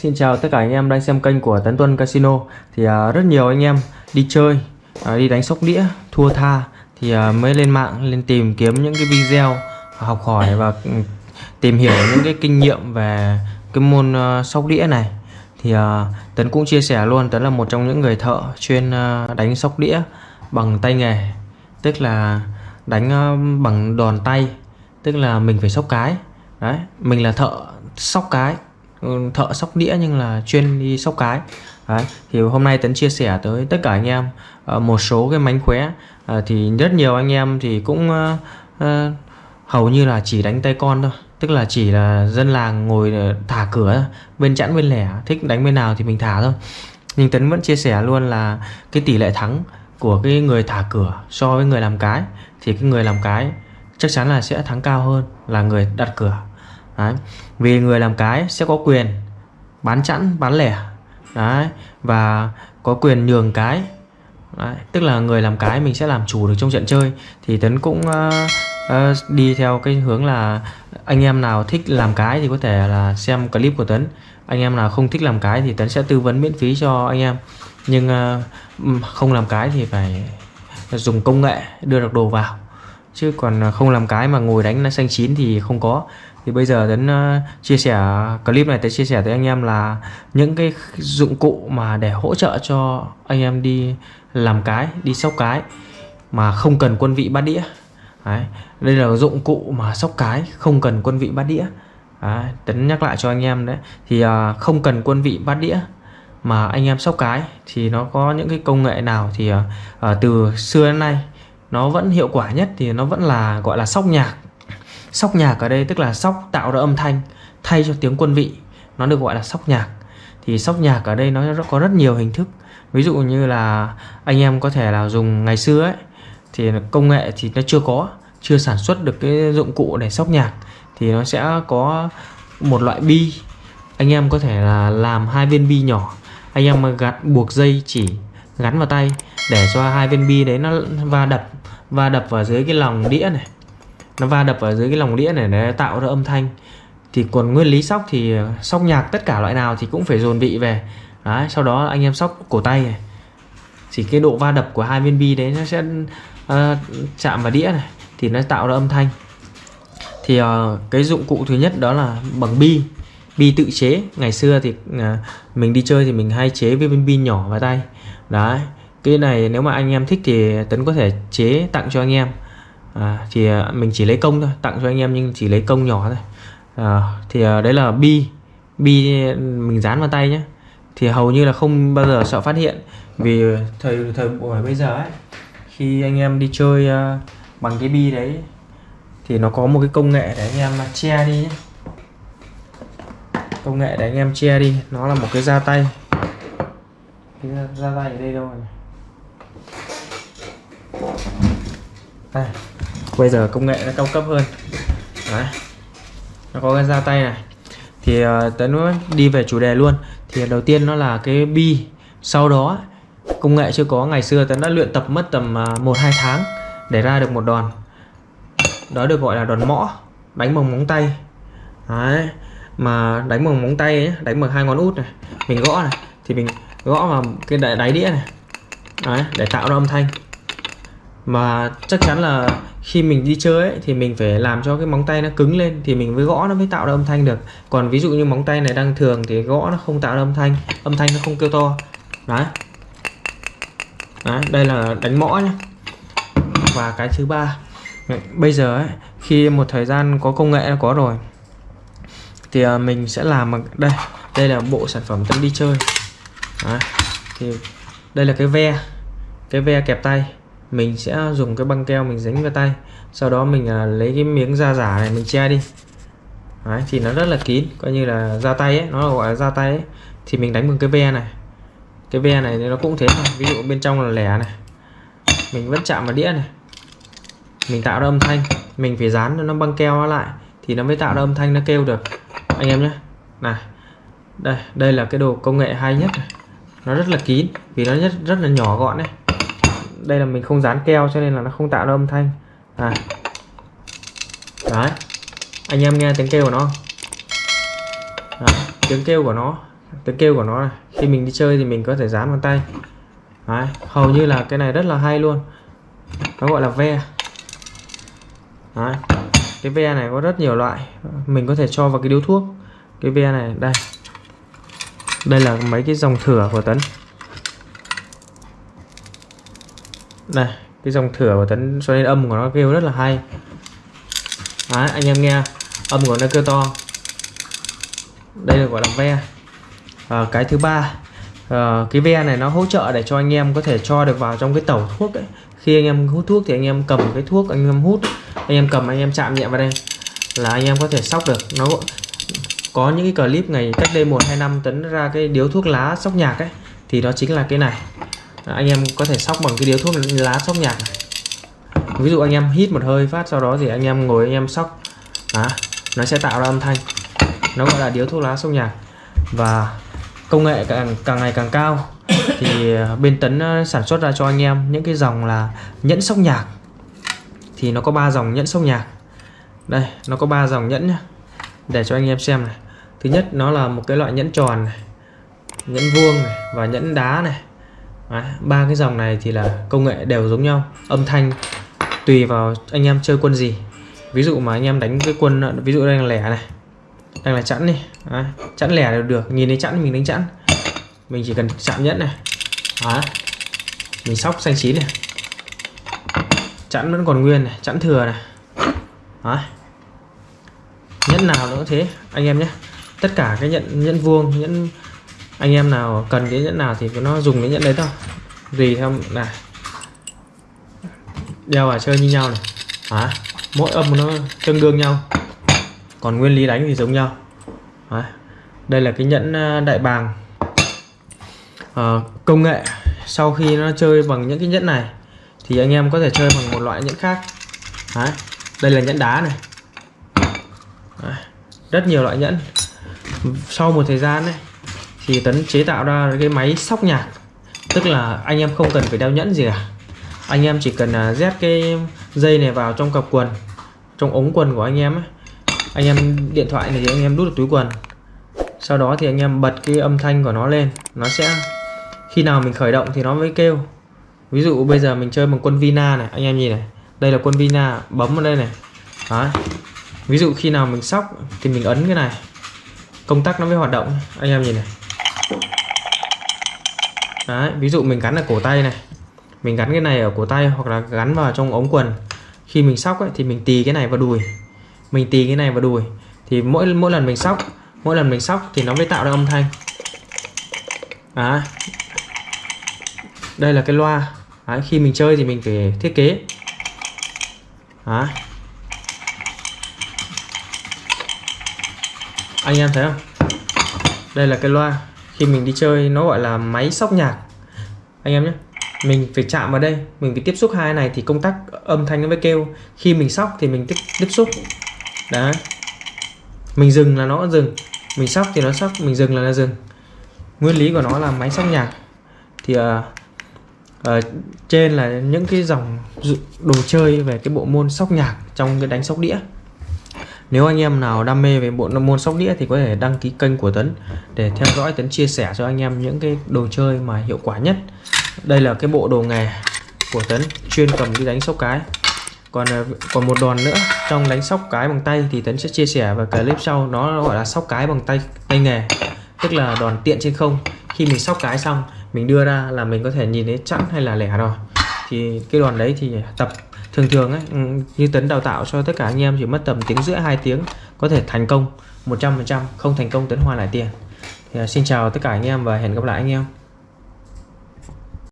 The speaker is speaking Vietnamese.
Xin chào tất cả anh em đang xem kênh của Tấn Tuân Casino. Thì uh, rất nhiều anh em đi chơi uh, đi đánh sóc đĩa thua tha thì uh, mới lên mạng lên tìm kiếm những cái video học hỏi và ừ, tìm hiểu những cái kinh nghiệm về cái môn uh, sóc đĩa này. Thì uh, Tấn cũng chia sẻ luôn Tấn là một trong những người thợ chuyên uh, đánh sóc đĩa bằng tay nghề. Tức là đánh uh, bằng đòn tay tức là mình phải sóc cái. Đấy mình là thợ sóc cái thợ sóc đĩa nhưng là chuyên đi sóc cái. Đấy, thì hôm nay Tấn chia sẻ tới tất cả anh em uh, một số cái mánh khóe. Uh, thì rất nhiều anh em thì cũng uh, uh, hầu như là chỉ đánh tay con thôi. Tức là chỉ là dân làng ngồi thả cửa bên chẵn bên lẻ thích đánh bên nào thì mình thả thôi. Nhưng Tấn vẫn chia sẻ luôn là cái tỷ lệ thắng của cái người thả cửa so với người làm cái thì cái người làm cái chắc chắn là sẽ thắng cao hơn là người đặt cửa. Đấy. Vì người làm cái sẽ có quyền bán chẵn bán lẻ. Đấy. và có quyền nhường cái. Đấy. tức là người làm cái mình sẽ làm chủ được trong trận chơi. Thì Tấn cũng uh, uh, đi theo cái hướng là anh em nào thích làm cái thì có thể là xem clip của Tấn. Anh em nào không thích làm cái thì Tấn sẽ tư vấn miễn phí cho anh em. Nhưng uh, không làm cái thì phải dùng công nghệ đưa được đồ vào. Chứ còn không làm cái mà ngồi đánh nó xanh chín thì không có thì bây giờ Tấn ờ, chia sẻ clip này Tấn chia sẻ tới anh em là những cái dụng cụ mà để hỗ trợ cho anh em đi làm cái đi sóc cái mà không cần quân vị bát đĩa đấy. đây là dụng cụ mà sóc cái không cần quân vị bát đĩa đấy. Tấn nhắc lại cho anh em đấy thì uh, không cần quân vị bát đĩa mà anh em sóc cái thì nó có những cái công nghệ nào thì uh, từ xưa đến nay nó vẫn hiệu quả nhất thì nó vẫn là gọi là sóc nhạc sóc nhạc ở đây tức là sóc tạo ra âm thanh, thay cho tiếng quân vị. Nó được gọi là sóc nhạc. Thì sóc nhạc ở đây nó có rất nhiều hình thức. Ví dụ như là anh em có thể là dùng ngày xưa ấy, thì công nghệ thì nó chưa có, chưa sản xuất được cái dụng cụ để sóc nhạc. Thì nó sẽ có một loại bi. Anh em có thể là làm hai viên bi nhỏ. Anh em mà gạt buộc dây chỉ gắn vào tay để cho hai viên bi đấy nó va đập va đập vào dưới cái lòng đĩa này nó va đập ở dưới cái lòng đĩa này để tạo ra âm thanh. Thì còn nguyên lý sóc thì ờ, sóc nhạc tất cả loại nào thì cũng phải dồn vị về. Đấy sau đó anh em sóc cổ tay này. Chỉ cái độ va đập của hai viên bi đấy nó sẽ uh, chạm vào đĩa này thì nó tạo ra âm thanh. Thì uh, cái dụng cụ thứ nhất đó là bằng bi bi tự chế. Ngày xưa thì uh, mình đi chơi thì mình hay chế với viên bi nhỏ vào tay. Đấy cái này nếu mà anh em thích thì tấn có thể chế tặng cho anh em à, thì à, mình chỉ lấy công thôi tặng cho anh em nhưng chỉ lấy công nhỏ thôi. À, thì à, đấy là bi bi mình dán vào tay nhé thì hầu như là không bao giờ sợ phát hiện vì thời thời buổi bây giờ ấy khi anh em đi chơi uh, bằng cái bi đấy thì nó có một cái công nghệ để anh em che đi nhé công nghệ để anh em che đi nó là một cái da tay. Cái da tay ở đây đâu này đây bây giờ công nghệ nó cao cấp hơn. Đấy. nó có cái da tay này. Thì ờ, tấn đi về chủ đề luôn. Thì đầu tiên nó là cái bi. Sau đó công nghệ chưa có. Ngày xưa tấn đã luyện tập mất tầm uh, một hai tháng để ra được một đòn. Đó được gọi là đòn mõ đánh bằng móng tay. Đấy. mà đánh bằng móng tay ấy, đánh bằng hai ngón út này. Mình gõ này. Thì mình gõ vào cái đáy đĩa này. Đấy, để tạo ra âm thanh mà chắc chắn là khi mình đi chơi ấy, thì mình phải làm cho cái móng tay nó cứng lên thì mình mới gõ nó mới tạo ra âm thanh được. Còn ví dụ như móng tay này đang thường thì gõ nó không tạo ra âm thanh âm thanh nó không kêu to. Đấy, đấy đây là đánh mõ nhé và cái thứ ba. Bây giờ ấy, khi một thời gian có công nghệ nó có rồi thì à, mình sẽ làm đây đây là bộ sản phẩm tân đi chơi. Đấy. thì đây là cái ve cái ve kẹp tay mình sẽ dùng cái băng keo mình dính vào tay. Sau đó mình à, lấy cái miếng da giả này mình che đi. Đấy, thì nó rất là kín coi như là da tay ấy nó là gọi là da tay ấy. Thì mình đánh bằng cái ve này. Cái ve này nó cũng thế thôi ví dụ bên trong là lẻ này. Mình vẫn chạm vào đĩa này. Mình tạo ra âm thanh. Mình phải dán nó băng keo nó lại thì nó mới tạo ra âm thanh nó kêu được. Anh em nhé. Này đây đây là cái đồ công nghệ hay nhất này. nó rất là kín vì nó rất rất là nhỏ gọn đấy đây là mình không dán keo cho nên là nó không tạo ra âm thanh. À. Đấy. Anh em nghe tiếng kêu của nó. Đấy, tiếng kêu của nó tiếng kêu của nó này. Khi mình đi chơi thì mình có thể dán bằng tay. Đấy, hầu như là cái này rất là hay luôn. Nó gọi là ve. Đấy. cái ve này có rất nhiều loại. Mình có thể cho vào cái điếu thuốc. Cái ve này đây. Đây là mấy cái dòng thửa của tấn. Này cái dòng thửa của tấn cho nên âm của nó kêu rất là hay. Đấy, anh em nghe. Âm của nó kêu to. Đây là gọi là ve. À, cái thứ ba. À, cái ve này nó hỗ trợ để cho anh em có thể cho được vào trong cái tẩu thuốc ấy. khi anh em hút thuốc thì anh em cầm cái thuốc anh em hút. Anh em cầm anh em chạm nhẹ vào đây. Là anh em có thể sóc được. Nó có những cái clip ngày cách đây một hai năm tấn ra cái điếu thuốc lá sóc nhạc ấy. Thì đó chính là cái này anh em có thể sóc bằng cái điếu thuốc lá sóc nhạc này. Ví dụ anh em hít một hơi phát sau đó thì anh em ngồi anh em sóc. Đó, nó sẽ tạo ra âm thanh. Nó gọi là điếu thuốc lá sóc nhạc và công nghệ càng càng ngày càng cao thì ờ, bên tấn ờ, sản xuất ra cho anh em những cái dòng là nhẫn sóc nhạc. Thì nó có ba dòng nhẫn sóc nhạc. Đây nó có ba dòng nhẫn nhá để cho anh em xem này. Thứ nhất nó là một cái loại nhẫn tròn này nhẫn vuông này và nhẫn đá này ba cái dòng này thì là công nghệ đều giống nhau. Âm thanh tùy vào anh em chơi quân gì. Ví dụ mà anh em đánh cái quân ví dụ đang là lẻ này đang là chẵn đi. Đấy, chẵn lẻ đều được nhìn thấy chẵn mình đánh chẵn. Mình chỉ cần chạm nhẫn này. Đấy. mình sóc xanh chín này. Chẵn vẫn còn nguyên này chẵn thừa này. Đấy. nhẫn nào nữa thế anh em nhé. Tất cả cái nhận nhẫn vuông nhẫn anh em nào cần cái nhẫn nào thì nó dùng cái nhẫn đấy thôi. Gì theo này. Đeo vào chơi như nhau này. À, mỗi âm nó tương đương nhau. Còn nguyên lý đánh thì giống nhau. Đấy. đây là cái nhẫn à, đại bàng. À, công nghệ. Sau khi nó chơi bằng những cái nhẫn này thì anh em có thể chơi bằng một loại nhẫn khác. Đấy. đây là nhẫn đá này. À, rất nhiều loại nhẫn. Sau một thời gian này thì tấn chế tạo ra cái máy sóc nhạc. Tức là anh em không cần phải đeo nhẫn gì cả. Anh em chỉ cần à, dép cái dây này vào trong cặp quần trong ống quần của anh em ấy. anh em điện thoại này thì anh em đút được túi quần. Sau đó thì anh em bật cái âm thanh của nó lên. Nó sẽ khi nào mình khởi động thì nó mới kêu. Ví dụ bây giờ mình chơi bằng quân Vina này anh em nhìn này. Đây là quân Vina bấm vào đây này. Đó. ví dụ khi nào mình sóc thì mình ấn cái này. Công tắc nó mới hoạt động. Anh em nhìn này. Đấy, ví dụ mình gắn ở cổ tay này mình gắn cái này ở cổ tay hoặc là gắn vào trong ống quần. Khi mình sóc ấy, thì mình tì cái này vào đùi. Mình tì cái này vào đùi. Thì mỗi mỗi lần mình sóc mỗi lần mình sóc thì nó mới tạo ra âm thanh. À, đây là cái loa. Đấy, khi mình chơi thì mình phải thiết kế. Đấy. anh em thấy không? Đây là cái loa khi mình đi chơi nó gọi là máy sóc nhạc. Anh em nhé. Mình phải chạm vào đây mình phải tiếp xúc hai này thì công tắc âm thanh nó mới kêu. Khi mình sóc thì mình tiếp, tiếp xúc. Đấy. Mình dừng là nó dừng. Mình sóc thì nó sóc mình dừng là nó dừng. Nguyên lý của nó là máy sóc nhạc. Thì uh, uh, trên là những cái dòng đồ chơi về cái bộ môn sóc nhạc trong cái đánh sóc đĩa nếu anh em nào đam mê về bộ môn sóc đĩa thì có thể đăng ký kênh của Tấn để theo dõi Tấn chia sẻ cho anh em những cái đồ chơi mà hiệu quả nhất. Đây là cái bộ đồ nghề của Tấn chuyên cầm đi đánh sóc cái. Còn ờ, còn một đòn nữa, trong đánh sóc cái bằng tay thì Tấn sẽ chia sẻ vào clip sau nó gọi là sóc cái bằng tay tay nghề. Tức là đòn tiện trên không. Khi mình sóc cái xong, mình đưa ra là mình có thể nhìn thấy chẵn hay là lẻ rồi. Thì cái đòn đấy thì tập thường thường ấy ừ, như tấn đào tạo cho tất cả anh em chỉ mất tầm tiếng rưỡi hai tiếng có thể thành công 100% không thành công tấn hoa lại tiền. Thì, à, xin chào tất cả anh em và hẹn gặp lại anh em.